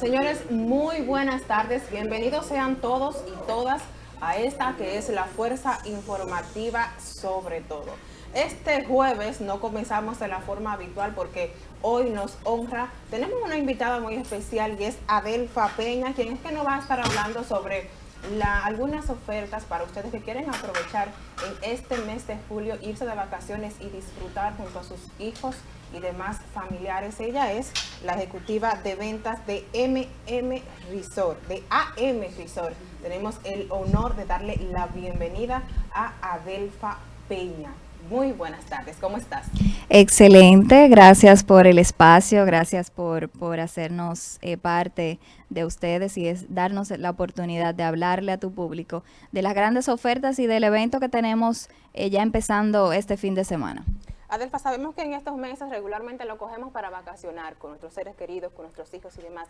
Señores, muy buenas tardes. Bienvenidos sean todos y todas a esta que es la Fuerza Informativa sobre todo. Este jueves no comenzamos de la forma habitual porque hoy nos honra. Tenemos una invitada muy especial y es Adelfa Peña, quien es que nos va a estar hablando sobre algunas ofertas para ustedes que quieren aprovechar en este mes de julio, irse de vacaciones y disfrutar junto a sus hijos y demás familiares. Ella es la ejecutiva de ventas de MM Resort, de AM Resort. Tenemos el honor de darle la bienvenida a Adelfa Peña. Muy buenas tardes, ¿cómo estás? Excelente, gracias por el espacio, gracias por, por hacernos eh, parte de ustedes y es darnos la oportunidad de hablarle a tu público de las grandes ofertas y del evento que tenemos eh, ya empezando este fin de semana. Adelfa, sabemos que en estos meses regularmente lo cogemos para vacacionar con nuestros seres queridos, con nuestros hijos y demás.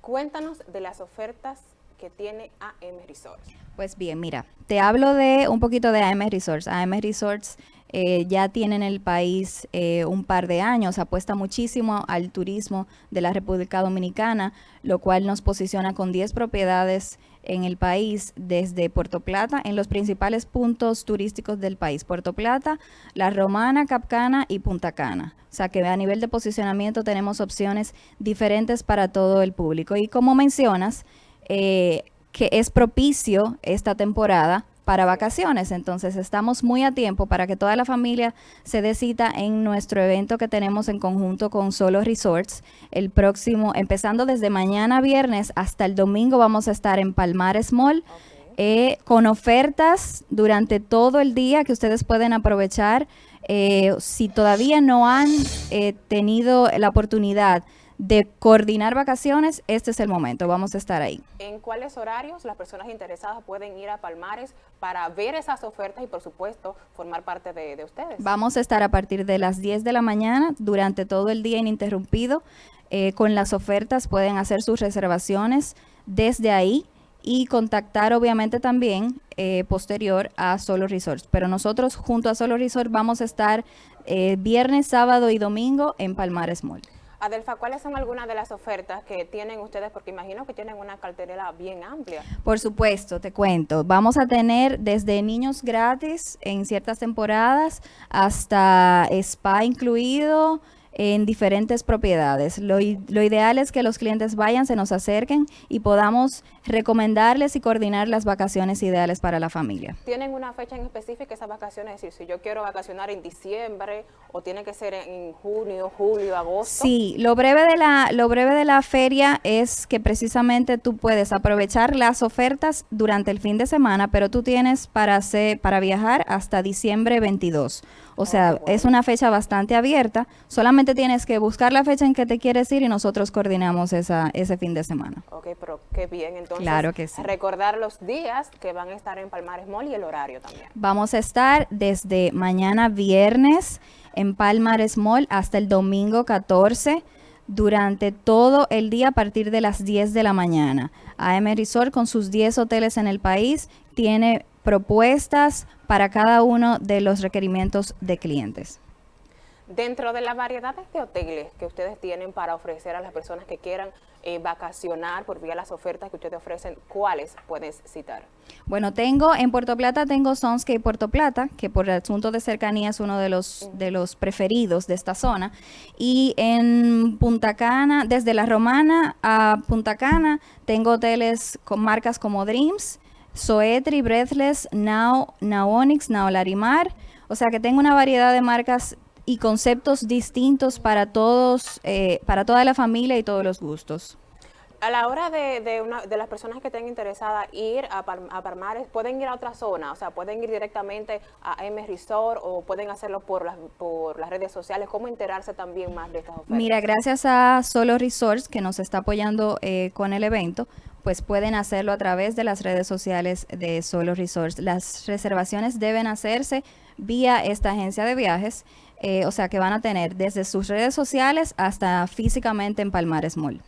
Cuéntanos de las ofertas que tiene AM Resorts. Pues bien, mira, te hablo de un poquito de AM Resorts. AM Resorts eh, ya tiene en el país eh, un par de años, apuesta muchísimo al turismo de la República Dominicana, lo cual nos posiciona con 10 propiedades en el país desde Puerto Plata en los principales puntos turísticos del país. Puerto Plata, La Romana, Capcana y Punta Cana. O sea que a nivel de posicionamiento tenemos opciones diferentes para todo el público. Y como mencionas, eh, que es propicio esta temporada para vacaciones. Entonces estamos muy a tiempo para que toda la familia se dé cita en nuestro evento que tenemos en conjunto con Solo Resorts. El próximo, empezando desde mañana viernes hasta el domingo, vamos a estar en Palmares Mall. Eh, con ofertas durante todo el día que ustedes pueden aprovechar. Eh, si todavía no han eh, tenido la oportunidad de coordinar vacaciones, este es el momento, vamos a estar ahí. ¿En cuáles horarios las personas interesadas pueden ir a Palmares para ver esas ofertas y por supuesto formar parte de, ustedes? Vamos a estar a partir de las 10 de la mañana durante todo el día ininterrumpido eh, con las ofertas, pueden hacer sus reservaciones desde ahí y contactar obviamente también eh, posterior a Solo Resorts. Pero nosotros junto a Solo Resort vamos a estar eh, viernes, sábado y domingo en Palmares Mall. Adelfa, ¿cuáles son algunas de las ofertas que tienen ustedes? Porque imagino que tienen una cartera bien amplia. Por supuesto, te cuento. Vamos a tener desde niños gratis en ciertas temporadas hasta spa incluido, en diferentes propiedades. Lo, lo, ideal es que los clientes vayan, se nos acerquen y podamos recomendarles y coordinar las vacaciones ideales para la familia. ¿Tienen una fecha en específica esas vacaciones? Es decir, si yo quiero vacacionar en diciembre o tiene que ser en junio, julio, agosto. Sí, lo breve de la, lo breve de la feria es que precisamente tú puedes aprovechar las ofertas durante el fin de semana, pero tú tienes para, hacer, para viajar hasta diciembre 22. O sea, es una fecha bastante abierta. Solamente tienes que buscar la fecha en que te quieres ir y nosotros coordinamos esa, ese fin de semana. Ok, pero qué bien. Entonces, claro que sí. recordar los días que van a estar en Palmares Mall y el horario también. Vamos a estar desde mañana viernes en Palmares Mall hasta el domingo 14 durante todo el día a partir de las 10 de la mañana. AM Resort con sus 10 hoteles en el país tiene propuestas para cada uno de los requerimientos de clientes. Dentro de las variedades de hoteles que ustedes tienen para ofrecer a las personas que quieran eh, vacacionar por vía las ofertas que ustedes ofrecen, ¿cuáles puedes citar? Bueno, tengo en Puerto Plata, tengo Sonscape Puerto Plata, que por el asunto de cercanía es uno de los, de los preferidos de esta zona. Y en Punta Cana, desde La Romana a Punta Cana, tengo hoteles con marcas como Dreams, Soetri, Breathless, Now, Naonix, Now Larimar. O sea que tengo una variedad de marcas y conceptos distintos para todos, eh, para toda la familia y todos los gustos. A la hora de, de, una, de las personas que estén interesadas ir a, a, Palmares, ¿pueden ir a otra zona? O sea, ¿pueden ir directamente a M Resort o pueden hacerlo por las, por las redes sociales? ¿Cómo enterarse también más de estas ofertas? Mira, gracias a Solo Resorts, que nos está apoyando eh, con el evento, pues pueden hacerlo a través de las redes sociales de Solo Resorts. Las reservaciones deben hacerse vía esta agencia de viajes, eh, o sea que van a tener desde sus redes sociales hasta físicamente en Palmares Mall.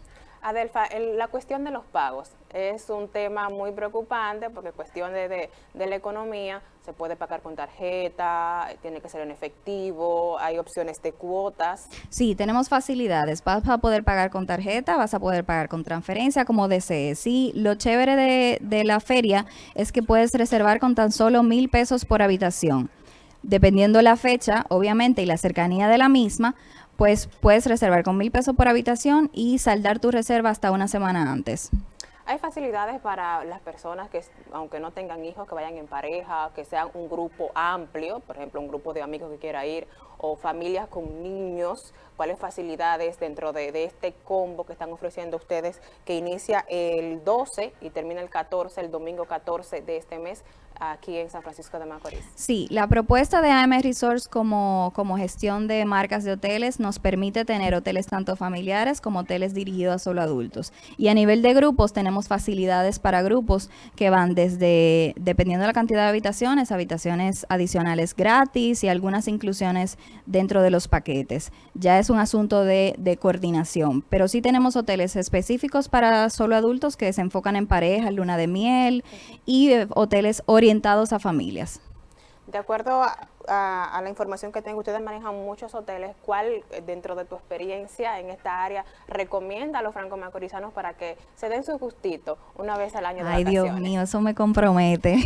Adelfa, la cuestión de los pagos es un tema muy preocupante porque cuestión de, la economía se puede pagar con tarjeta, tiene que ser en efectivo, hay opciones de cuotas. Sí, tenemos facilidades. Vas a poder pagar con tarjeta, vas a poder pagar con transferencia como desees. Sí, lo chévere de, de la feria es que puedes reservar con tan solo mil pesos por habitación. Dependiendo la fecha, obviamente, y la cercanía de la misma, pues puedes reservar con mil pesos por habitación y saldar tu reserva hasta una semana antes. Hay facilidades para las personas que, aunque no tengan hijos, que vayan en pareja, que sean un grupo amplio, por ejemplo, un grupo de amigos que quiera ir, o familias con niños, cuáles facilidades dentro de, este combo que están ofreciendo ustedes, que inicia el 12 y termina el 14, el domingo 14 de este mes, aquí en San Francisco de Macorís. Sí, la propuesta de AM Resorts como, como gestión de marcas de hoteles nos permite tener hoteles tanto familiares como hoteles dirigidos a solo adultos. Y a nivel de grupos tenemos facilidades para grupos que van desde, dependiendo de la cantidad de habitaciones, habitaciones adicionales gratis y algunas inclusiones dentro de los paquetes. Ya es un asunto de, coordinación, pero sí tenemos hoteles específicos para solo adultos que se enfocan en pareja, luna de miel y eh, hoteles orientados a familias. De acuerdo la información que tengo, ustedes manejan muchos hoteles. ¿Cuál, eh, dentro de tu experiencia en esta área, recomienda a los franco-macorizanos para que se den su gustito una vez al año de Ay, Dios mío, eso me compromete.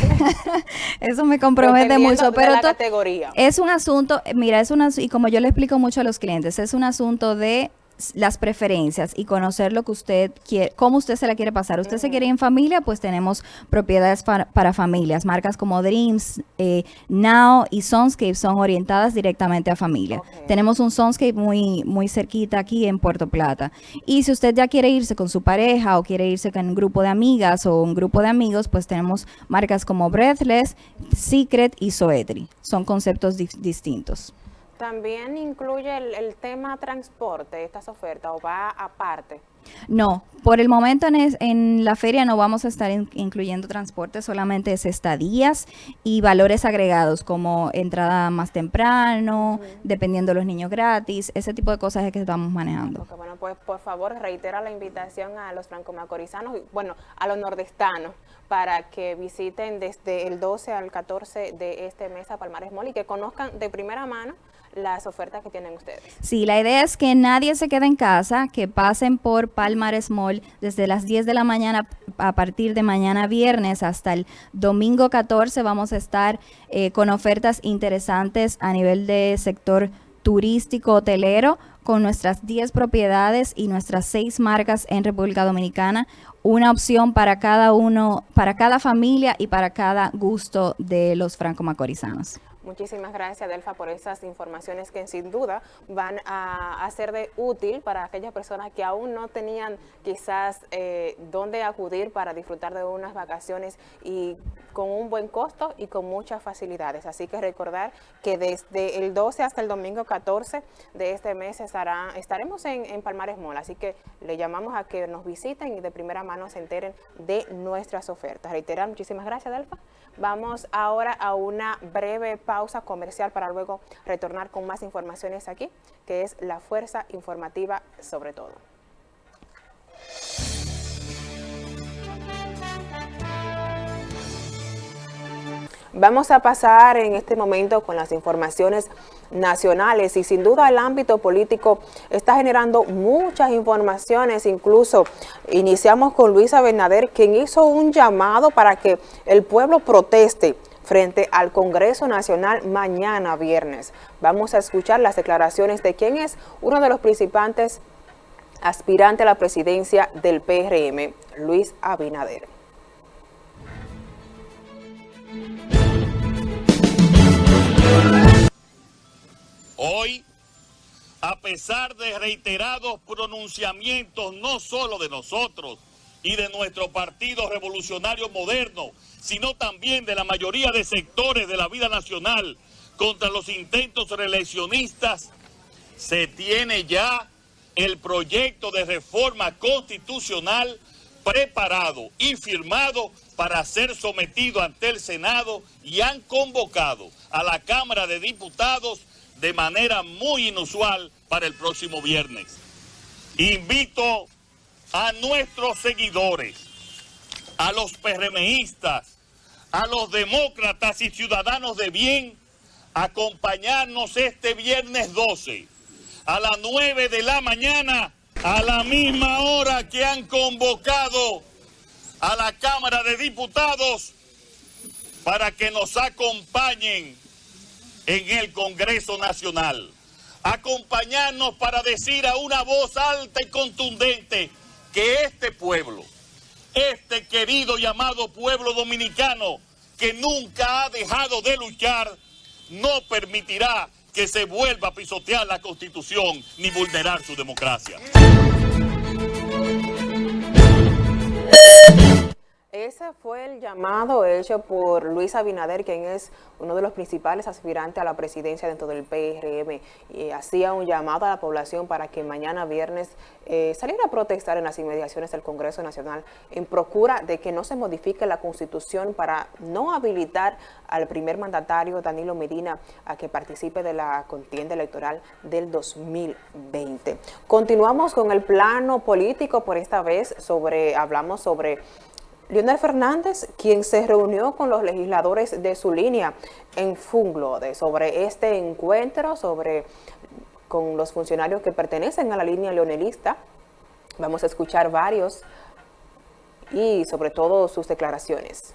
eso me compromete mucho. Pero la categoría. es un asunto, mira, es una, y como yo le explico mucho a los clientes, es un asunto de las preferencias y conocer lo que usted quiere, cómo usted se la quiere pasar. Usted se quiere ir en familia, pues tenemos propiedades para, familias. Marcas como Dreams, eh, Now y Sonscape son orientadas directamente a familia. Tenemos un Sonscape muy, muy cerquita aquí en Puerto Plata. Y si usted ya quiere irse con su pareja o quiere irse con un grupo de amigas o un grupo de amigos, pues tenemos marcas como Breathless, Secret y Soetri. Son conceptos distintos. ¿También incluye el, tema transporte, estas ofertas, o va aparte? No, por el momento en, la feria no vamos a estar incluyendo transporte, solamente es estadías y valores agregados como entrada más temprano, dependiendo de los niños gratis, ese tipo de cosas es que estamos manejando. bueno, pues por favor reitera la invitación a los franco-macorizanos, bueno, a los nordestanos, para que visiten desde el 12 al 14 de este mes a Palmares Mall y que conozcan de primera mano las ofertas que tienen ustedes. Sí, la idea es que nadie se quede en casa, que pasen por Palmares Mall desde las 10 de la mañana a partir de mañana viernes hasta el domingo 14 vamos a estar eh, con ofertas interesantes a nivel de sector turístico hotelero con nuestras 10 propiedades y nuestras 6 marcas en República Dominicana, una opción para cada uno, para cada familia y para cada gusto de los franco-macorizanos. Muchísimas gracias, Delfa, por esas informaciones que sin duda van a, ser de útil para aquellas personas que aún no tenían quizás eh, dónde acudir para disfrutar de unas vacaciones y con un buen costo y con muchas facilidades. Así que recordar que desde el 12 hasta el domingo 14 de este mes estaremos en, en Palmares Mola. Así que le llamamos a que nos visiten y de primera mano se enteren de nuestras ofertas. Reiterar, muchísimas gracias, Delfa. Vamos ahora a una breve pausa comercial para luego retornar con más informaciones aquí, que es la fuerza informativa sobre todo. Vamos a pasar en este momento con las informaciones nacionales y sin duda el ámbito político está generando muchas informaciones, incluso iniciamos con Luisa Bernader quien hizo un llamado para que el pueblo proteste frente al Congreso Nacional mañana viernes. Vamos a escuchar las declaraciones de quien es uno de los principales aspirantes a la presidencia del PRM, Luis Abinader. Hoy, a pesar de reiterados pronunciamientos no solo de nosotros y de nuestro Partido Revolucionario Moderno, sino también de la mayoría de sectores de la vida nacional contra los intentos reeleccionistas, se tiene ya el proyecto de reforma constitucional preparado y firmado para ser sometido ante el Senado y han convocado a la Cámara de Diputados de manera muy inusual para el próximo viernes. Invito a nuestros seguidores, a los PRMistas, a los demócratas y ciudadanos de bien, acompañarnos este viernes 12 a las 9 de la mañana, a la misma hora que han convocado a la Cámara de Diputados para que nos acompañen en el Congreso Nacional. Acompañarnos para decir a una voz alta y contundente que este pueblo, este querido y amado pueblo dominicano que nunca ha dejado de luchar, no permitirá que se vuelva a pisotear la Constitución ni vulnerar su democracia. Ese fue el llamado hecho por Luis Abinader, quien es uno de los principales aspirantes a la presidencia dentro del PRM. Y hacía un llamado a la población para que mañana viernes eh, saliera a protestar en las inmediaciones del Congreso Nacional en procura de que no se modifique la Constitución para no habilitar al primer mandatario Danilo Medina a que participe de la contienda electoral del 2020. Continuamos con el plano político por esta vez sobre, hablamos sobre Leonel Fernández, quien se reunió con los legisladores de su línea en Funglode sobre este encuentro, sobre con los funcionarios que pertenecen a la línea leonelista. Vamos a escuchar varios y sobre todo sus declaraciones.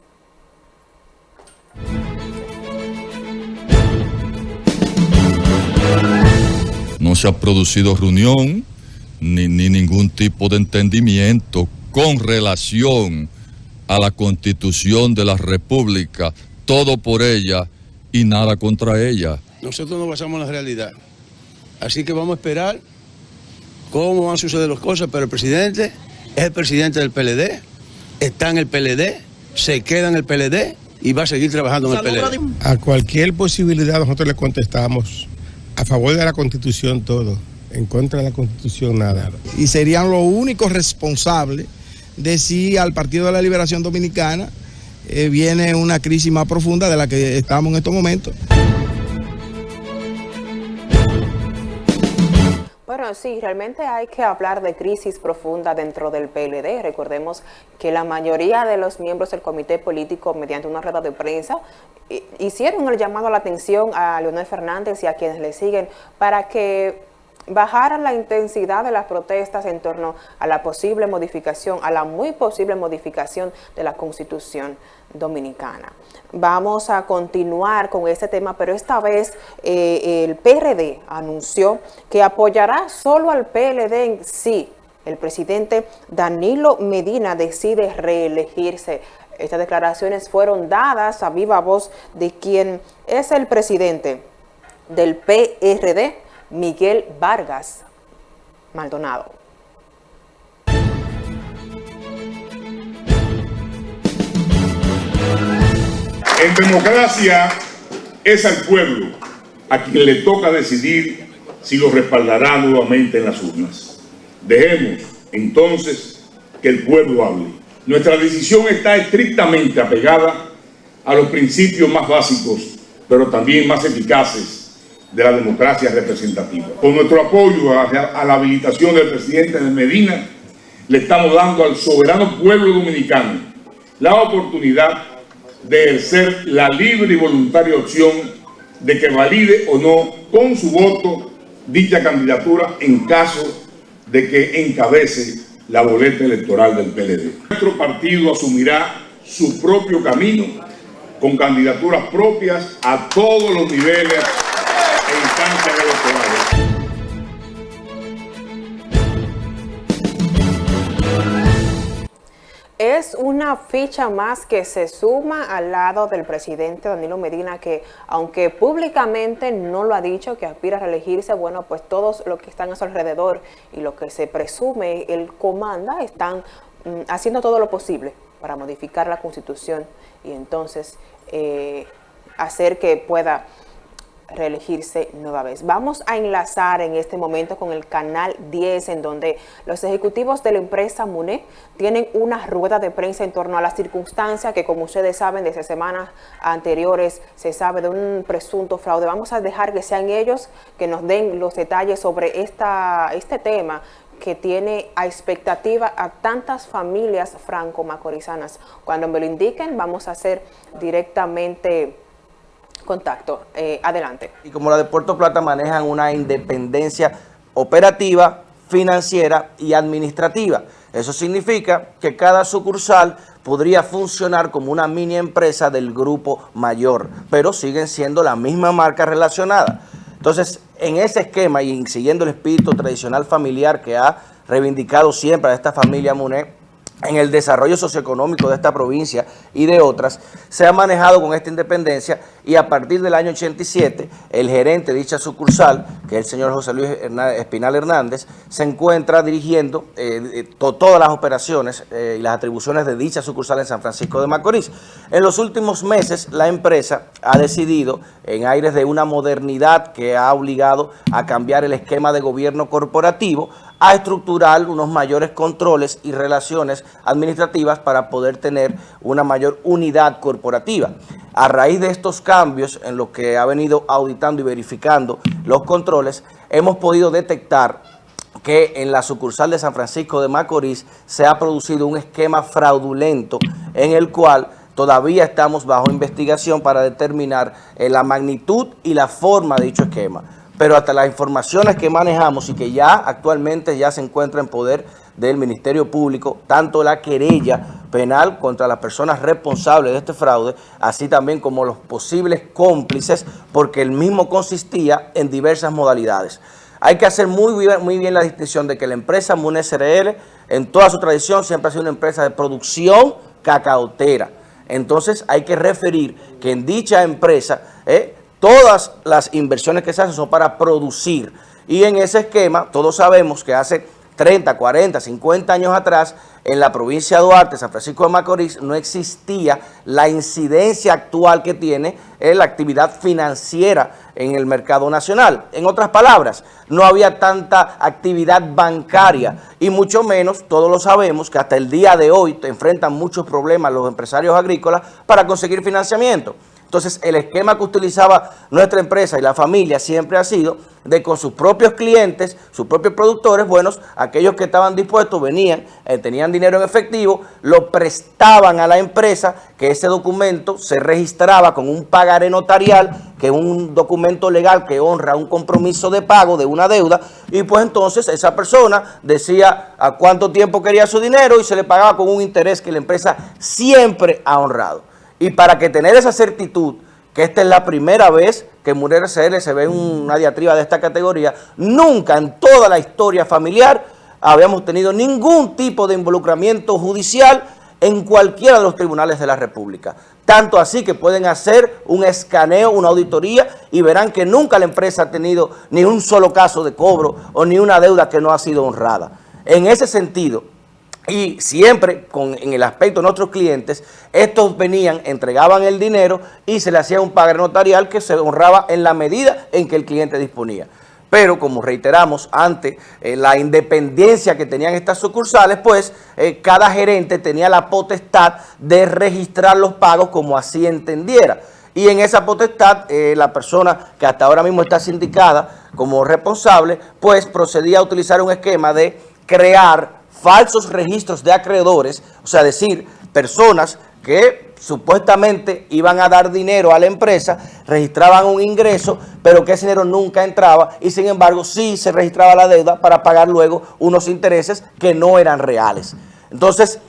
No se ha producido reunión ni, ni ningún tipo de entendimiento con relación a la constitución de la república, todo por ella y nada contra ella. Nosotros nos basamos en la realidad. Así que vamos a esperar cómo van a suceder las cosas, pero el presidente es el presidente del PLD, está en el PLD, se queda en el PLD y va a seguir trabajando en el PLD. A cualquier posibilidad nosotros le contestamos a favor de la constitución todo, en contra de la constitución nada. Y serían los únicos responsables de si al Partido de la Liberación Dominicana eh, viene una crisis más profunda de la que estamos en estos momentos. Bueno, sí, realmente hay que hablar de crisis profunda dentro del PLD. Recordemos que la mayoría de los miembros del comité político, mediante una rueda de prensa, hicieron el llamado a la atención a Leonel Fernández y a quienes le siguen para que bajar la intensidad de las protestas en torno a la posible modificación, a la muy posible modificación de la Constitución Dominicana. Vamos a continuar con este tema, pero esta vez eh, el PRD anunció que apoyará solo al PLD en sí. El presidente Danilo Medina decide reelegirse. Estas declaraciones fueron dadas a viva voz de quien es el presidente del PRD, Miguel Vargas Maldonado. En democracia es al pueblo a quien le toca decidir si lo respaldará nuevamente en las urnas. Dejemos entonces que el pueblo hable. Nuestra decisión está estrictamente apegada a los principios más básicos, pero también más eficaces de la democracia representativa. Con nuestro apoyo a, la habilitación del presidente de Medina, le estamos dando al soberano pueblo dominicano la oportunidad de ejercer la libre y voluntaria opción de que valide o no con su voto dicha candidatura en caso de que encabece la boleta electoral del PLD. Nuestro partido asumirá su propio camino con candidaturas propias a todos los niveles es una ficha más que se suma al lado del presidente Danilo Medina que aunque públicamente no lo ha dicho que aspira a reelegirse, bueno pues todos los que están a su alrededor y lo que se presume él comanda están mm, haciendo todo lo posible para modificar la constitución y entonces eh, hacer que pueda reelegirse nueva vez. Vamos a enlazar en este momento con el canal 10 en donde los ejecutivos de la empresa MUNE tienen una rueda de prensa en torno a las circunstancias que como ustedes saben desde semanas anteriores se sabe de un presunto fraude. Vamos a dejar que sean ellos que nos den los detalles sobre esta, este tema que tiene a expectativa a tantas familias franco-macorizanas. Cuando me lo indiquen, vamos a hacer directamente contacto. Eh, adelante. Y como la de Puerto Plata manejan una independencia operativa, financiera y administrativa. Eso significa que cada sucursal podría funcionar como una mini empresa del grupo mayor, pero siguen siendo la misma marca relacionada. Entonces, en ese esquema y siguiendo el espíritu tradicional familiar que ha reivindicado siempre a esta familia Muné, en el desarrollo socioeconómico de esta provincia y de otras, se ha manejado con esta independencia y a partir del año 87, el gerente de dicha sucursal, que es el señor José Luis Espinal Hernández, se encuentra dirigiendo eh, eh, todas las operaciones eh, y las atribuciones de dicha sucursal en San Francisco de Macorís. En los últimos meses, la empresa ha decidido, en aires de una modernidad que ha obligado a cambiar el esquema de gobierno corporativo, a estructurar unos mayores controles y relaciones administrativas para poder tener una mayor unidad corporativa. A raíz de estos cambios en lo que ha venido auditando y verificando los controles, hemos podido detectar que en la sucursal de San Francisco de Macorís se ha producido un esquema fraudulento en el cual todavía estamos bajo investigación para determinar eh, la magnitud y la forma de dicho esquema pero hasta las informaciones que manejamos y que ya actualmente ya se encuentra en poder del Ministerio Público, tanto la querella penal contra las personas responsables de este fraude, así también como los posibles cómplices, porque el mismo consistía en diversas modalidades. Hay que hacer muy bien, muy bien la distinción de que la empresa MUNE SRL, en toda su tradición, siempre ha sido una empresa de producción cacaotera. Entonces hay que referir que en dicha empresa eh, Todas las inversiones que se hacen son para producir. Y en ese esquema, todos sabemos que hace 30, 40, 50 años atrás, en la provincia de Duarte, San Francisco de Macorís, no existía la incidencia actual que tiene en la actividad financiera en el mercado nacional. En otras palabras, no había tanta actividad bancaria y mucho menos, todos lo sabemos, que hasta el día de hoy enfrentan muchos problemas los empresarios agrícolas para conseguir financiamiento. Entonces, el esquema que utilizaba nuestra empresa y la familia siempre ha sido de con sus propios clientes, sus propios productores, buenos, aquellos que estaban dispuestos, venían, eh, tenían dinero en efectivo, lo prestaban a la empresa, que ese documento se registraba con un pagaré notarial, que es un documento legal que honra un compromiso de pago de una deuda, y pues entonces esa persona decía a cuánto tiempo quería su dinero y se le pagaba con un interés que la empresa siempre ha honrado. Y para que tener esa certitud, que esta es la primera vez que Mujer SL se ve una diatriba de esta categoría, nunca en toda la historia familiar habíamos tenido ningún tipo de involucramiento judicial en cualquiera de los tribunales de la República. Tanto así que pueden hacer un escaneo, una auditoría y verán que nunca la empresa ha tenido ni un solo caso de cobro o ni una deuda que no ha sido honrada. En ese sentido, y siempre con, en el aspecto de nuestros clientes, estos venían, entregaban el dinero y se le hacía un pago notarial que se honraba en la medida en que el cliente disponía. Pero como reiteramos, ante eh, la independencia que tenían estas sucursales, pues eh, cada gerente tenía la potestad de registrar los pagos como así entendiera. Y en esa potestad, eh, la persona que hasta ahora mismo está sindicada como responsable, pues procedía a utilizar un esquema de crear falsos registros de acreedores, o sea, decir, personas que supuestamente iban a dar dinero a la empresa, registraban un ingreso, pero que ese dinero nunca entraba y sin embargo sí se registraba la deuda para pagar luego unos intereses que no eran reales. Entonces,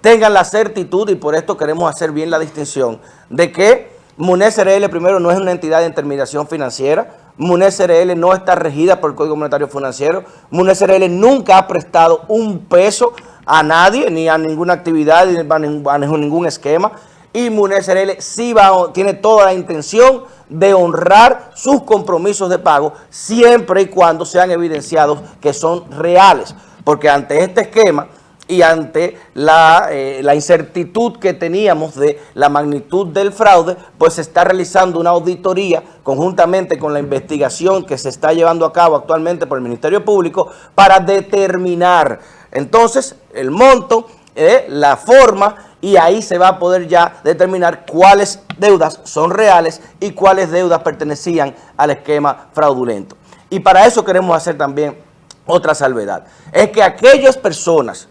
tengan la certitud y por esto queremos hacer bien la distinción de que MUNES RL primero no es una entidad de intermediación financiera, MUNES RL no está regida por el Código Monetario Financiero. MUNES RL nunca ha prestado un peso a nadie, ni a ninguna actividad, ni a ningún esquema. Y MUNES RL sí va, tiene toda la intención de honrar sus compromisos de pago siempre y cuando sean evidenciados que son reales. Porque ante este esquema y ante eh, la, incertitud que teníamos de la magnitud del fraude, pues se está realizando una auditoría conjuntamente con la investigación que se está llevando a cabo actualmente por el Ministerio Público para determinar entonces el monto, eh, la forma y ahí se va a poder ya determinar cuáles deudas son reales y cuáles deudas pertenecían al esquema fraudulento. Y para eso queremos hacer también otra salvedad. Es que aquellas personas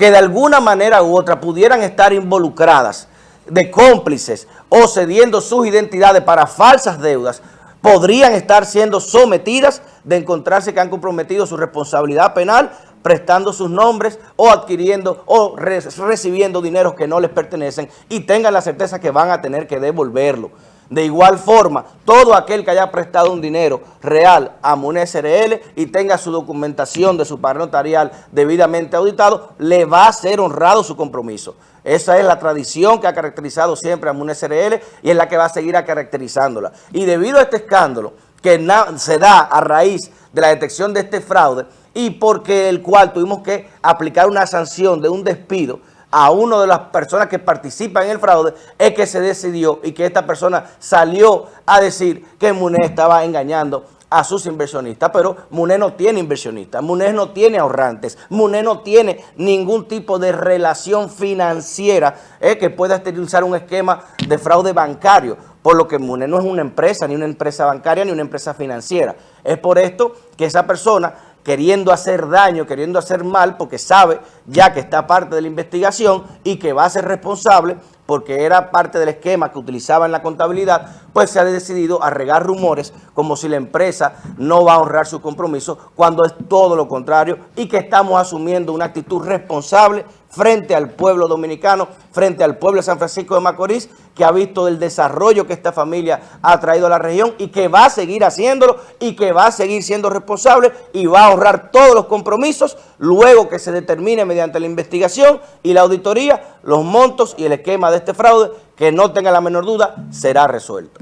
que de alguna manera u otra pudieran estar involucradas de cómplices o cediendo sus identidades para falsas deudas, podrían estar siendo sometidas de encontrarse que han comprometido su responsabilidad penal prestando sus nombres o adquiriendo o recibiendo dineros que no les pertenecen y tengan la certeza que van a tener que devolverlo. De igual forma, todo aquel que haya prestado un dinero real a MUNE SRL y tenga su documentación de su padrón notarial debidamente auditado, le va a ser honrado su compromiso. Esa es la tradición que ha caracterizado siempre a MUNE SRL y es la que va a seguir caracterizándola. Y debido a este escándalo que se da a raíz de la detección de este fraude y porque el cual tuvimos que aplicar una sanción de un despido, a una de las personas que participan en el fraude es que se decidió y que esta persona salió a decir que MUNE estaba engañando a sus inversionistas, pero MUNE no tiene inversionistas, MUNE no tiene ahorrantes, MUNE no tiene ningún tipo de relación financiera eh, que pueda utilizar un esquema de fraude bancario, por lo que MUNE no es una empresa, ni una empresa bancaria, ni una empresa financiera. Es por esto que esa persona queriendo hacer daño, queriendo hacer mal, porque sabe ya que está parte de la investigación y que va a ser responsable porque era parte del esquema que utilizaba en la contabilidad, pues se ha decidido a regar rumores como si la empresa no va a honrar su compromiso cuando es todo lo contrario y que estamos asumiendo una actitud responsable frente al pueblo dominicano, frente al pueblo de San Francisco de Macorís, que ha visto el desarrollo que esta familia ha traído a la región y que va a seguir haciéndolo y que va a seguir siendo responsable y va a honrar todos los compromisos luego que se determine mediante la investigación y la auditoría los montos y el esquema de este fraude, que no tenga la menor duda, será resuelto.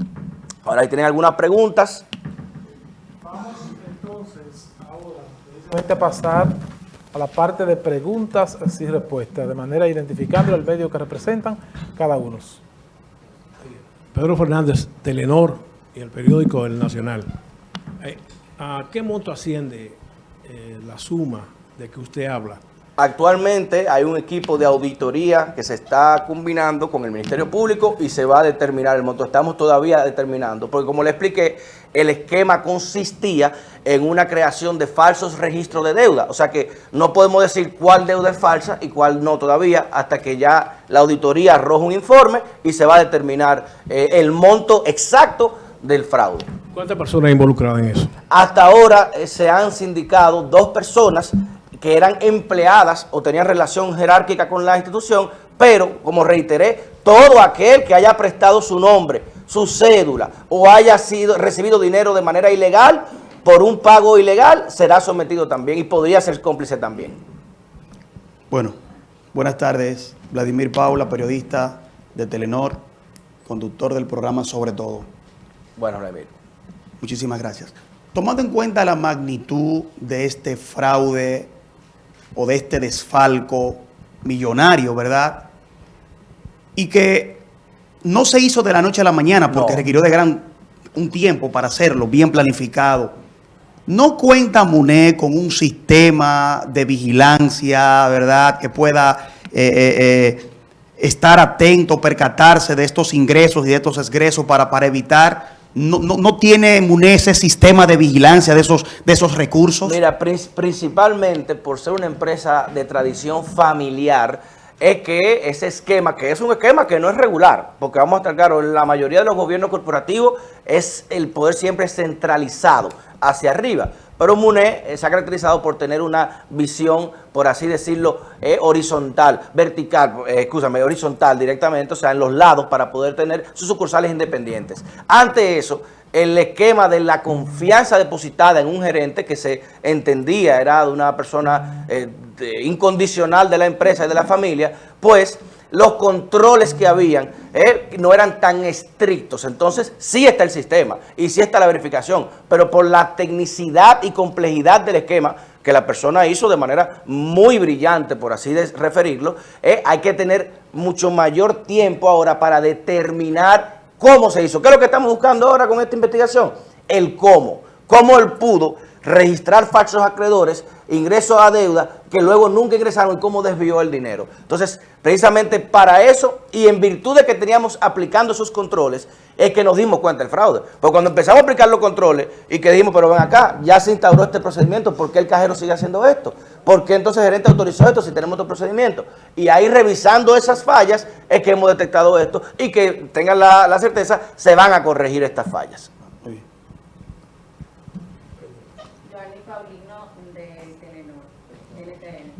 Ahora, ahí tienen algunas preguntas. Vamos entonces ahora a pasar a la parte de preguntas y respuestas, de manera identificando el medio que representan cada uno. Pedro Fernández, Telenor y el periódico El Nacional. Eh, ¿A qué monto asciende eh, la suma de que usted habla? Actualmente hay un equipo de auditoría que se está combinando con el Ministerio Público y se va a determinar el monto. Estamos todavía determinando, porque como le expliqué, el esquema consistía en una creación de falsos registros de deuda. O sea que no podemos decir cuál deuda es falsa y cuál no todavía hasta que ya la auditoría arroja un informe y se va a determinar eh, el monto exacto del fraude. ¿Cuántas personas involucradas en eso? Hasta ahora eh, se han sindicado dos personas que eran empleadas o tenían relación jerárquica con la institución, pero, como reiteré, todo aquel que haya prestado su nombre, su cédula o haya sido recibido dinero de manera ilegal por un pago ilegal, será sometido también y podría ser cómplice también. Bueno, buenas tardes. Vladimir Paula, periodista de Telenor, conductor del programa Sobre Todo. Bueno, Vladimir. Muchísimas gracias. Tomando en cuenta la magnitud de este fraude o de este desfalco millonario, ¿verdad? Y que no se hizo de la noche a la mañana porque requirió de gran un tiempo para hacerlo, bien planificado. ¿No cuenta MUNE con un sistema de vigilancia, verdad, que pueda eh, eh, eh, estar atento, percatarse de estos ingresos y de estos egresos para, para evitar no, no, tiene MUNE ese sistema de vigilancia de esos, de esos recursos? Mira, principalmente por ser una empresa de tradición familiar, es que ese esquema, que es un esquema que no es regular, porque vamos a estar claros, la mayoría de los gobiernos corporativos es el poder siempre centralizado hacia arriba. Pero MUNE eh, se ha caracterizado por tener una visión, por así decirlo, eh, horizontal, vertical, eh, escúchame, horizontal directamente, o sea, en los lados para poder tener sus sucursales independientes. Ante eso, el esquema de la confianza depositada en un gerente que se entendía era de una persona incondicional de la empresa y de la familia, pues los controles que habían eh, no eran tan estrictos. Entonces, sí está el sistema y sí está la verificación, pero por la tecnicidad y complejidad del esquema que la persona hizo de manera muy brillante, por así referirlo, eh, hay que tener mucho mayor tiempo ahora para determinar cómo se hizo. ¿Qué es lo que estamos buscando ahora con esta investigación? El cómo. Cómo él pudo registrar falsos acreedores, ingresos a deuda, que luego nunca ingresaron y cómo desvió el dinero. Entonces, precisamente para eso y en virtud de que teníamos aplicando esos controles, es que nos dimos cuenta del fraude. Porque cuando empezamos a aplicar los controles y que dijimos, pero ven acá, ya se instauró este procedimiento, ¿por qué el cajero sigue haciendo esto? ¿Por qué entonces el gerente autorizó esto si tenemos otro procedimiento? Y ahí revisando esas fallas es que hemos detectado esto y que tengan la, la certeza, se van a corregir estas fallas. Joanny Paulino de Telenor, NTN.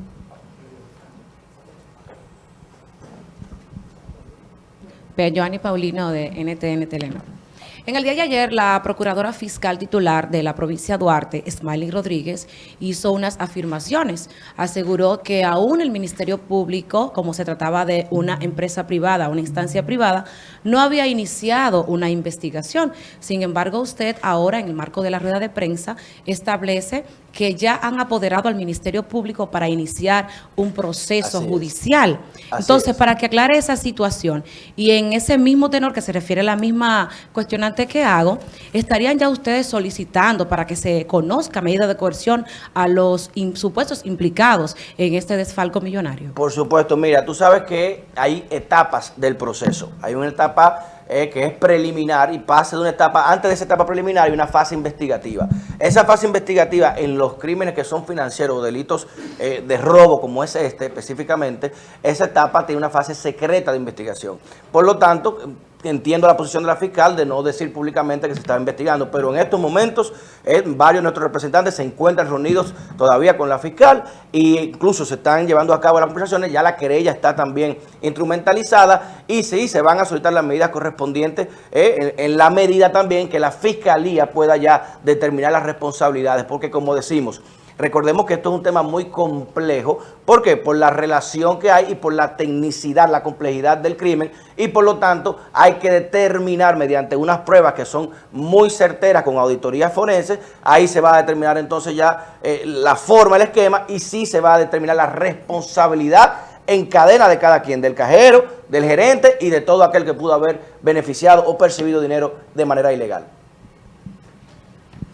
Pe- Joanny Paulino de NTN Telenor. En el día de ayer, la procuradora fiscal titular de la provincia de Duarte, Smiley Rodríguez, hizo unas afirmaciones. Aseguró que aún el Ministerio Público, como se trataba de una empresa privada, una instancia privada, no había iniciado una investigación. Sin embargo, usted ahora, en el marco de la rueda de prensa, establece que ya han apoderado al Ministerio Público para iniciar un proceso Así judicial. Entonces, es. para que aclare esa situación y en ese mismo tenor que se refiere a la misma cuestionante que hago, estarían ya ustedes solicitando para que se conozca medida de coerción a los supuestos implicados en este desfalco millonario. Por supuesto, mira, tú sabes que hay etapas del proceso. Hay una etapa eh, que es preliminar y pasa de una etapa, antes de esa etapa preliminar hay una fase investigativa. Esa fase investigativa en los crímenes que son financieros o delitos eh, de robo, como es este específicamente, esa etapa tiene una fase secreta de investigación. Por lo tanto, entiendo la posición de la fiscal de no decir públicamente que se estaba investigando, pero en estos momentos eh, varios de nuestros representantes se encuentran reunidos todavía con la fiscal e incluso se están llevando a cabo las conversaciones, ya la querella está también instrumentalizada y sí, se van a solicitar las medidas correspondientes eh, en, en la medida también que la fiscalía pueda ya determinar las responsabilidades, porque como decimos, Recordemos que esto es un tema muy complejo. ¿Por qué? Por la relación que hay y por la tecnicidad, la complejidad del crimen. Y por lo tanto hay que determinar mediante unas pruebas que son muy certeras con auditorías forenses. Ahí se va a determinar entonces ya eh, la forma, el esquema y sí se va a determinar la responsabilidad en cadena de cada quien, del cajero, del gerente y de todo aquel que pudo haber beneficiado o percibido dinero de manera ilegal.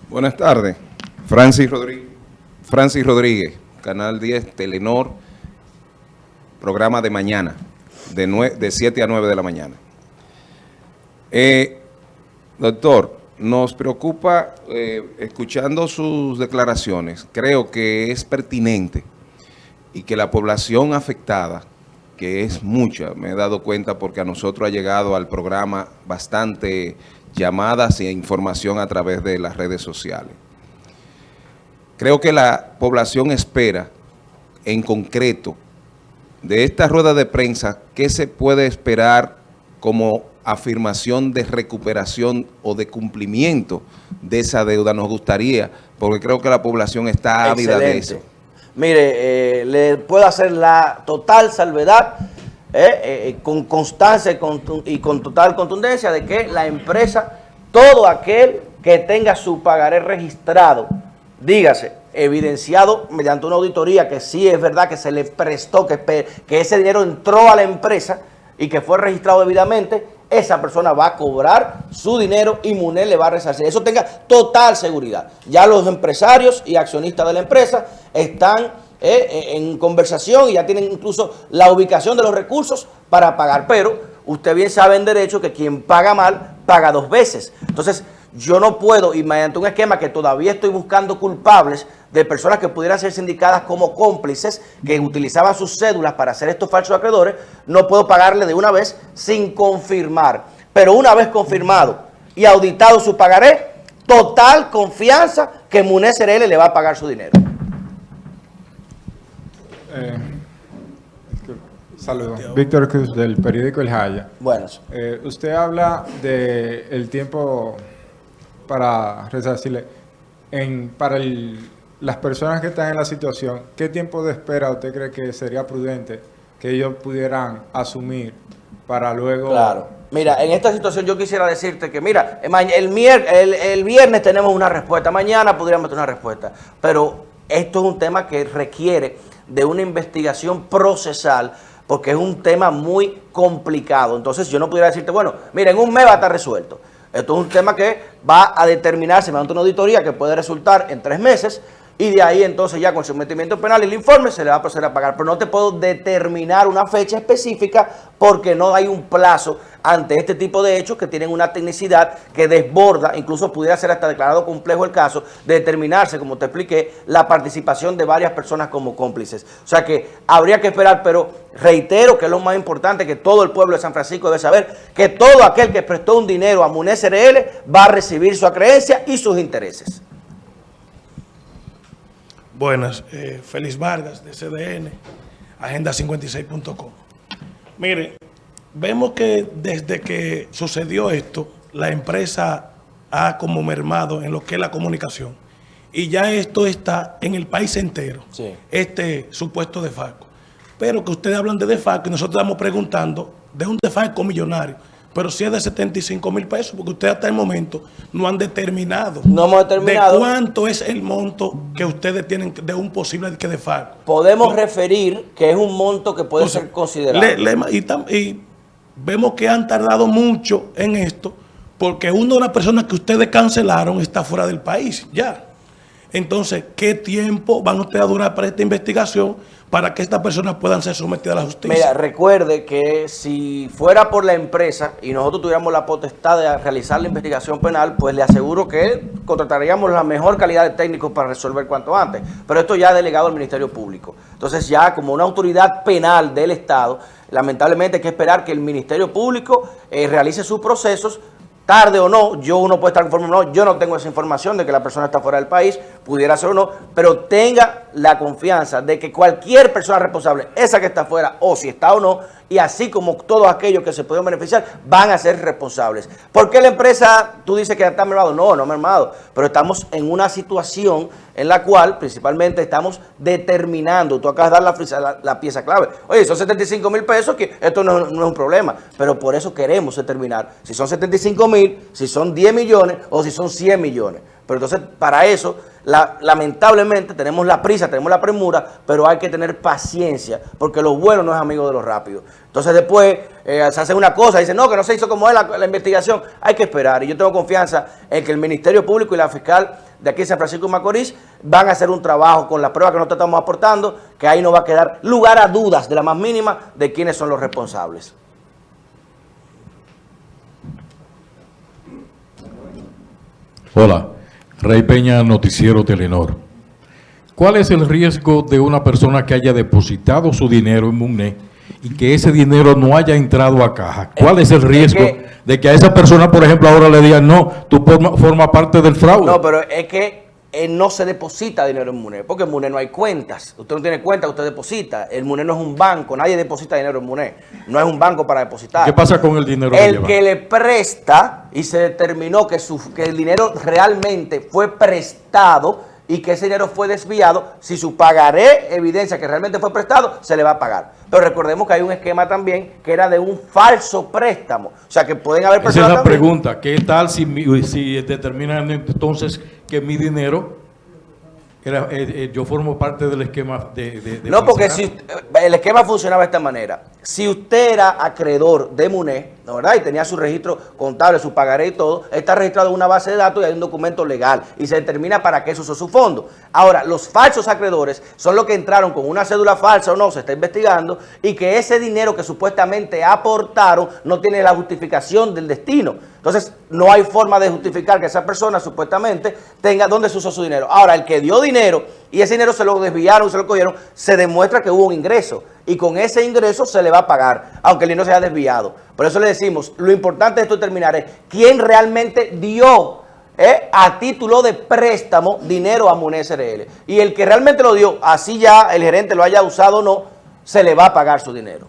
Buenas tardes. Francis Rodríguez, Francis Rodríguez, Canal 10, Telenor, programa de mañana, de, de 7 a 9 de la mañana. Eh, doctor, nos preocupa, eh, escuchando sus declaraciones, creo que es pertinente y que la población afectada, que es mucha, me he dado cuenta porque a nosotros ha llegado al programa bastante llamadas e información a través de las redes sociales. Creo que la población espera, en concreto, de esta rueda de prensa, ¿qué se puede esperar como afirmación de recuperación o de cumplimiento de esa deuda? Nos gustaría, porque creo que la población está ávida de eso. Mire, eh, le puedo hacer la total salvedad eh, eh, con constancia y con, y con total contundencia de que la empresa, todo aquel que tenga su pagaré registrado, dígase, evidenciado mediante una auditoría que sí es verdad que se le prestó, que, que ese dinero entró a la empresa y que fue registrado debidamente, esa persona va a cobrar su dinero y MUNED le va a resarcir. Eso tenga total seguridad. Ya los empresarios y accionistas de la empresa están eh, en conversación y ya tienen incluso la ubicación de los recursos para pagar. Pero usted bien sabe en derecho que quien paga mal, paga dos veces. Entonces, yo no puedo, y mediante un esquema que todavía estoy buscando culpables de personas que pudieran ser sindicadas como cómplices, que utilizaban sus cédulas para hacer estos falsos acreedores, no puedo pagarle de una vez sin confirmar. Pero una vez confirmado y auditado su pagaré, total confianza que Munez CRL le va a pagar su dinero. Eh, Saludos. Víctor Cruz del periódico El Jaya. Buenas. Eh, usted habla de el tiempo para resarcirle. En, para el- las personas que están en la situación, ¿qué tiempo de espera usted cree que sería prudente que ellos pudieran asumir para luego... Claro. Mira, en esta situación yo quisiera decirte que, mira, el, el, el viernes tenemos una respuesta, mañana podríamos tener una respuesta, pero esto es un tema que requiere de una investigación procesal porque es un tema muy complicado. Entonces yo no pudiera decirte, bueno, mira, en un mes va a estar resuelto. Esto es un tema que va a determinarse mediante una auditoría que puede resultar en tres meses y de ahí entonces ya con el sometimiento penal y el informe se le va a proceder a pagar. Pero no te puedo determinar una fecha específica porque no hay un plazo ante este tipo de hechos que tienen una tecnicidad que desborda, incluso pudiera ser hasta declarado complejo el caso, de determinarse, como te expliqué, la participación de varias personas como cómplices. O sea que habría que esperar, pero reitero que es lo más importante que todo el pueblo de San Francisco debe saber, que todo aquel que prestó un dinero a MUNES RL va a recibir su acreencia y sus intereses. Buenas, eh, Félix Vargas de CDN, agenda56.com. Mire, vemos que desde que sucedió esto, la empresa ha como mermado en lo que es la comunicación. Y ya esto está en el país entero, este supuesto defalco. Pero que ustedes hablan de defalco y nosotros estamos preguntando de un defalco millonario pero si es de 75 mil pesos, porque ustedes hasta el momento no han determinado. No hemos determinado. ¿De cuánto es el monto que ustedes tienen de un posible que de FARC? Podemos referir que es un monto que puede ser considerado. y, vemos que han tardado mucho en esto, porque una de las personas que ustedes cancelaron está fuera del país, ya. Entonces, ¿qué tiempo van ustedes a durar para esta investigación? Para que estas personas puedan ser sometidas a la justicia. Mira, recuerde que si fuera por la empresa y nosotros tuviéramos la potestad de realizar la investigación penal, pues le aseguro que contrataríamos la mejor calidad de técnicos para resolver cuanto antes. Pero esto ya ha delegado al Ministerio Público. Entonces ya como una autoridad penal del Estado, lamentablemente hay que esperar que el Ministerio Público eh, realice sus procesos tarde o no, yo uno puede estar informado, no, yo no tengo esa información de que la persona está fuera del país, pudiera ser o no, pero tenga la confianza de que cualquier persona responsable, esa que está fuera o si está o no, y así como todos aquellos que se pueden beneficiar, van a ser responsables. ¿Por qué la empresa, tú dices que está mermado? No, no mermado, pero estamos en una situación en la cual principalmente estamos determinando, tú acabas de dar la, la, pieza clave. Oye, son 75 mil pesos, que esto no, no, es un problema, pero por eso queremos determinar si son 75 mil, si son 10 millones o si son 100 millones. Pero entonces, para eso, lamentablemente, tenemos la prisa, tenemos la premura, pero hay que tener paciencia, porque lo bueno no es amigo de lo rápido. Entonces después eh, se hace una cosa, dicen, no, que no se hizo como es la, investigación. Hay que esperar, y yo tengo confianza en que el Ministerio Público y la fiscal de aquí de San Francisco de Macorís van a hacer un trabajo con las pruebas que nosotros estamos aportando, que ahí no va a quedar lugar a dudas de la más mínima de quiénes son los responsables. Hola. Rey Peña, Noticiero Telenor. ¿Cuál es el riesgo de una persona que haya depositado su dinero en MUNE y que ese dinero no haya entrado a caja? ¿Cuál es el riesgo de que a esa persona, por ejemplo, ahora le digan, no, tú formas parte del fraude? No, pero es que eh, no se deposita dinero en MUNE, porque en MUNE no hay cuentas. Usted no tiene cuenta, usted deposita. El MUNE no es un banco, nadie deposita dinero en MUNE. No es un banco para depositar. ¿Qué pasa con el dinero? El que, le presta y se determinó que, su, que el dinero realmente fue prestado y que ese dinero fue desviado, si su pagaré evidencia que realmente fue prestado, se le va a pagar. Pero recordemos que hay un esquema también que era de un falso préstamo. O sea, que pueden haber personas Esa es la pregunta. ¿Qué tal si, si determinan entonces que mi dinero era, eh, eh, yo formo parte del esquema de... no, porque si, el esquema funcionaba de esta manera. Si usted era acreedor de MUNE, ¿no verdad? Y tenía su registro contable, su pagaré y todo, está registrado en una base de datos y hay un documento legal y se determina para qué se usó su fondo. Ahora, los falsos acreedores son los que entraron con una cédula falsa o no, se está investigando, y que ese dinero que supuestamente aportaron no tiene la justificación del destino. Entonces, no hay forma de justificar que esa persona supuestamente tenga dónde se usó su dinero. Ahora, el que dio dinero y ese dinero se lo desviaron, se lo cogieron, se demuestra que hubo un ingreso. Y con ese ingreso se le va a pagar, aunque el dinero se haya desviado. Por eso le decimos, lo importante de esto terminar es quién realmente dio eh, a título de préstamo dinero a MUNES RL. Y el que realmente lo dio, así ya el gerente lo haya usado o no, se le va a pagar su dinero.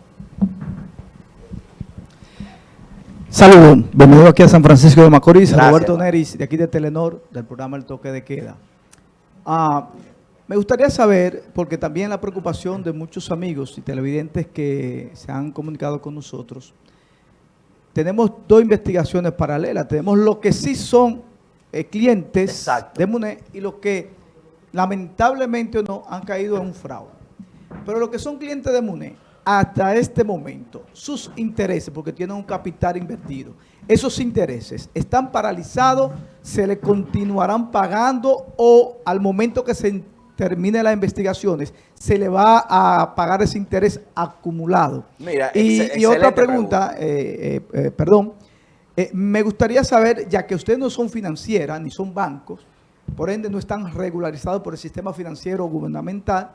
Saludos, bienvenido aquí a San Francisco de Macorís, Roberto Neris, de aquí de Telenor, del programa El Toque de Queda. Ah, me gustaría saber, porque también la preocupación de muchos amigos y televidentes que se han comunicado con nosotros, tenemos dos investigaciones paralelas. Tenemos lo que sí son eh, clientes de MUNE y los que lamentablemente o no han caído en un fraude. Pero los que son clientes de MUNE, hasta este momento, sus intereses, porque tienen un capital invertido, esos intereses están paralizados, se le continuarán pagando o al momento que se termine las investigaciones, se le va a pagar ese interés acumulado. Mira, y, otra pregunta, eh, eh, eh, perdón, eh, me gustaría saber, ya que ustedes no son financieras ni son bancos, por ende no están regularizados por el sistema financiero gubernamental,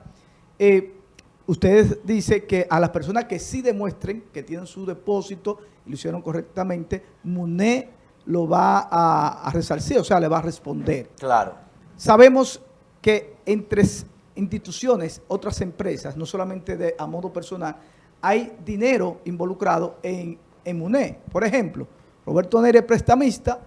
ustedes dicen que a las personas que sí demuestren que tienen su depósito y lo hicieron correctamente, MUNE lo va a, a resarcir, o sea, le va a responder. Claro. Sabemos que entre instituciones, otras empresas, no solamente de, a modo personal, hay dinero involucrado en, en MUNE. Por ejemplo, Roberto Neri es prestamista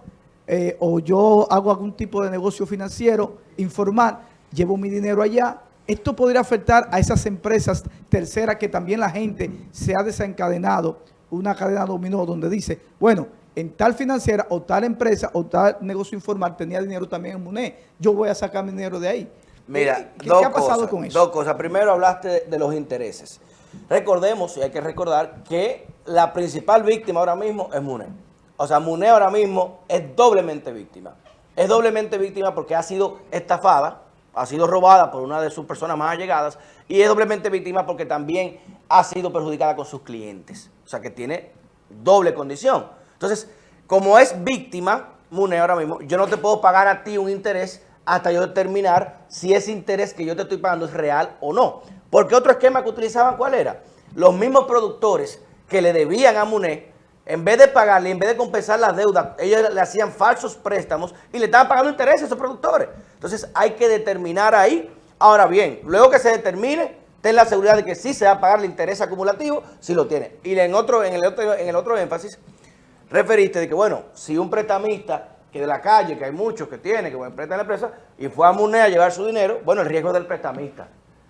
eh, o yo hago algún tipo de negocio financiero informal, llevo mi dinero allá. Esto podría afectar a esas empresas terceras que también la gente se ha desencadenado una cadena dominó donde dice, bueno, en tal financiera o tal empresa o tal negocio informal tenía dinero también en MUNE. Yo voy a sacar mi dinero de ahí. Mira, ¿qué, dos qué ha pasado cosas, con eso? Dos cosas. Primero hablaste de, de los intereses. Recordemos, y hay que recordar, que la principal víctima ahora mismo es MUNE. O sea, MUNE ahora mismo es doblemente víctima. Es doblemente víctima porque ha sido estafada, ha sido robada por una de sus personas más allegadas y es doblemente víctima porque también ha sido perjudicada con sus clientes. O sea, que tiene doble condición. Entonces, como es víctima, MUNE ahora mismo, yo no te puedo pagar a ti un interés hasta yo determinar si ese interés que yo te estoy pagando es real o no. Porque otro esquema que utilizaban, ¿cuál era? Los mismos productores que le debían a MUNE, en vez de pagarle, en vez de compensar las deudas, ellos le hacían falsos préstamos y le estaban pagando intereses a esos productores. Entonces hay que determinar ahí. Ahora bien, luego que se determine, ten la seguridad de que sí se va a pagar el interés acumulativo, si lo tiene. Y en, otro, en, el otro, en el otro énfasis, referiste de que, bueno, si un prestamista que de la calle, que hay muchos que tiene, que prestan la empresa, y fue a MUNE a llevar su dinero, bueno, el riesgo es del prestamista.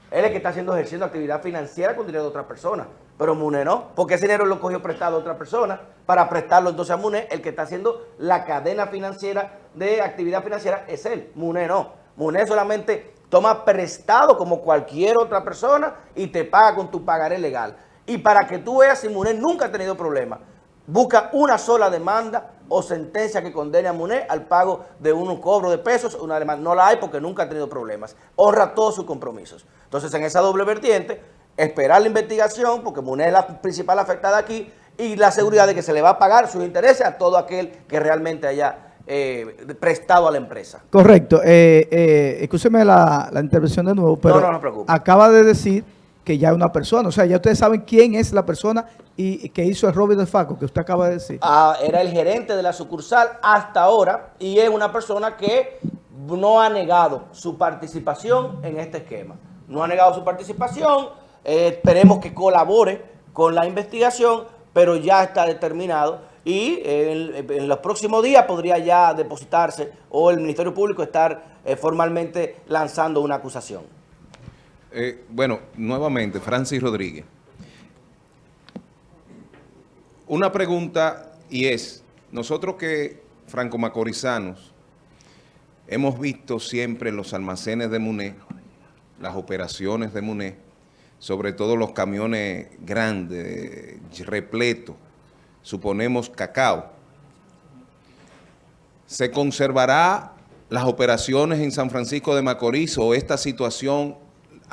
Él es el que está haciendo, ejerciendo actividad financiera con dinero de otra persona. Pero MUNE no, porque ese dinero lo cogió prestado a otra persona para prestarlo entonces a MUNE. El que está haciendo la cadena financiera de actividad financiera es él. MUNE no. MUNE solamente toma prestado como cualquier otra persona y te paga con tu pagaré legal. Y para que tú veas si MUNE nunca ha tenido problemas, busca una sola demanda o sentencia que condene a MUNE al pago de un cobro de pesos, una demanda. No la hay porque nunca ha tenido problemas. Honra todos sus compromisos. Entonces, en esa doble vertiente, esperar la investigación, porque MUNE es la principal afectada aquí, y la seguridad de que se le va a pagar sus intereses a todo aquel que realmente haya eh, prestado a la empresa. Correcto. Eh, eh, escúcheme la, la intervención de nuevo, pero no, no preocupe. acaba de decir que ya es una persona. O sea, ya ustedes saben quién es la persona y, que hizo el robo de Faco, que usted acaba de decir. Ah, era el gerente de la sucursal hasta ahora y es una persona que no ha negado su participación en este esquema. No ha negado su participación, eh, esperemos que colabore con la investigación, pero ya está determinado y en, en los próximos días podría ya depositarse o el Ministerio Público estar eh, formalmente lanzando una acusación. Eh, bueno, nuevamente, Francis Rodríguez. Una pregunta y es, nosotros que franco-macorizanos hemos visto siempre los almacenes de MUNE, las operaciones de MUNE, sobre todo los camiones grandes, repletos, suponemos cacao. ¿Se conservará las operaciones en San Francisco de Macorís o esta situación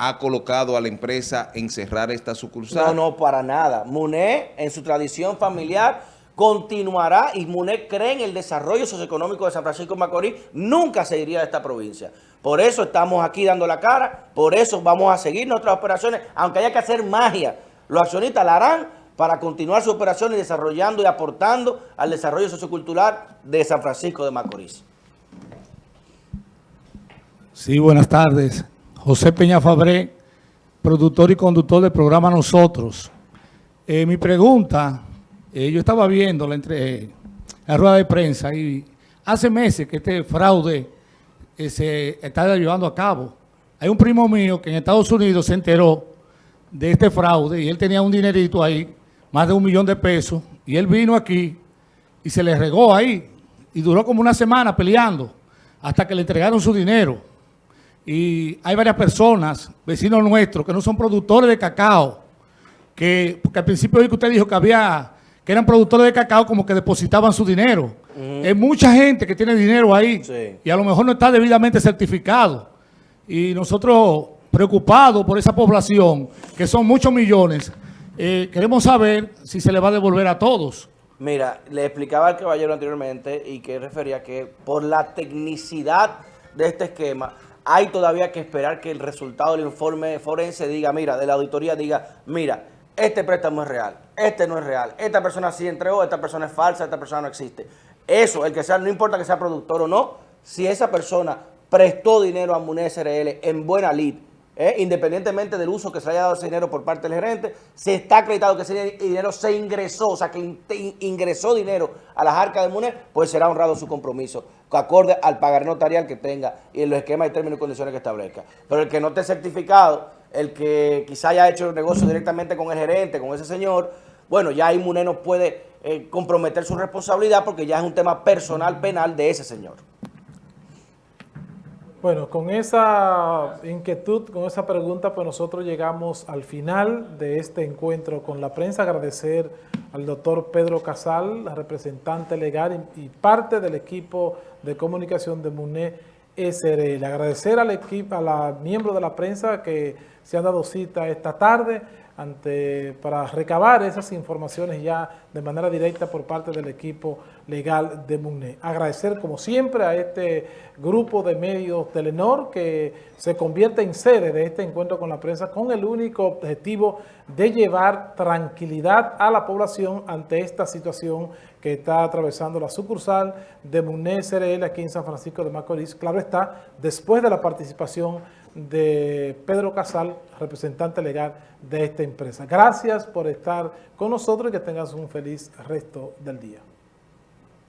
ha colocado a la empresa en cerrar esta sucursal? No, no, para nada. MUNE, en su tradición familiar, continuará y MUNE cree en el desarrollo socioeconómico de San Francisco de Macorís. Nunca se iría de esta provincia. Por eso estamos aquí dando la cara, por eso vamos a seguir nuestras operaciones, aunque haya que hacer magia. Los accionistas la harán para continuar sus operaciones desarrollando y aportando al desarrollo sociocultural de San Francisco de Macorís. Sí, buenas tardes. José Peña Fabré, productor y conductor del programa Nosotros. Eh, mi pregunta, eh, yo estaba viendo la, entre, la rueda de prensa y hace meses que este fraude eh, se está llevando a cabo. Hay un primo mío que en Estados Unidos se enteró de este fraude y él tenía un dinerito ahí, más de un millón de pesos, y él vino aquí y se le regó ahí y duró como una semana peleando hasta que le entregaron su dinero y hay varias personas, vecinos nuestros, que no son productores de cacao que, porque al principio vi que usted dijo que había, que eran productores de cacao como que depositaban su dinero. Hay mucha gente que tiene dinero ahí y a lo mejor no está debidamente certificado. Y nosotros, preocupados por esa población, que son muchos millones, eh, queremos saber si se le va a devolver a todos. Mira, le explicaba al caballero anteriormente y que refería que por la tecnicidad de este esquema hay todavía que esperar que el resultado del informe forense diga, mira, de la auditoría diga, mira, este préstamo es real, este no es real, esta persona sí entregó, esta persona es falsa, esta persona no existe. Eso, el que sea, no importa que sea productor o no, si esa persona prestó dinero a MUNE SRL en buena lid, ¿eh? independientemente del uso que se haya dado ese dinero por parte del gerente, se está acreditado que ese dinero se ingresó, o sea, que in ingresó dinero a las arcas de MUNE, pues será honrado su compromiso, acorde al pagar notarial que tenga y en los esquemas y términos y condiciones que establezca. Pero el que no esté certificado, el que quizá haya hecho el negocio directamente con el gerente, con ese señor, bueno, ya ahí MUNE no puede eh, comprometer su responsabilidad porque ya es un tema personal penal de ese señor. Bueno, con esa inquietud, con esa pregunta, pues nosotros llegamos al final de este encuentro con la prensa. Agradecer al doctor Pedro Casal, representante legal y parte del equipo de comunicación de MUNE SRL. Agradecer al equipo, a los miembros de la prensa que se han dado cita esta tarde ante, para recabar esas informaciones ya de manera directa por parte del equipo legal de MUNE. Agradecer como siempre a este grupo de medios Telenor que se convierte en sede de este encuentro con la prensa con el único objetivo de llevar tranquilidad a la población ante esta situación que está atravesando la sucursal de MUNE SRL aquí en San Francisco de Macorís. Claro está, después de la participación de Pedro Casal, representante legal de esta empresa. Gracias por estar con nosotros y que tengas un feliz resto del día.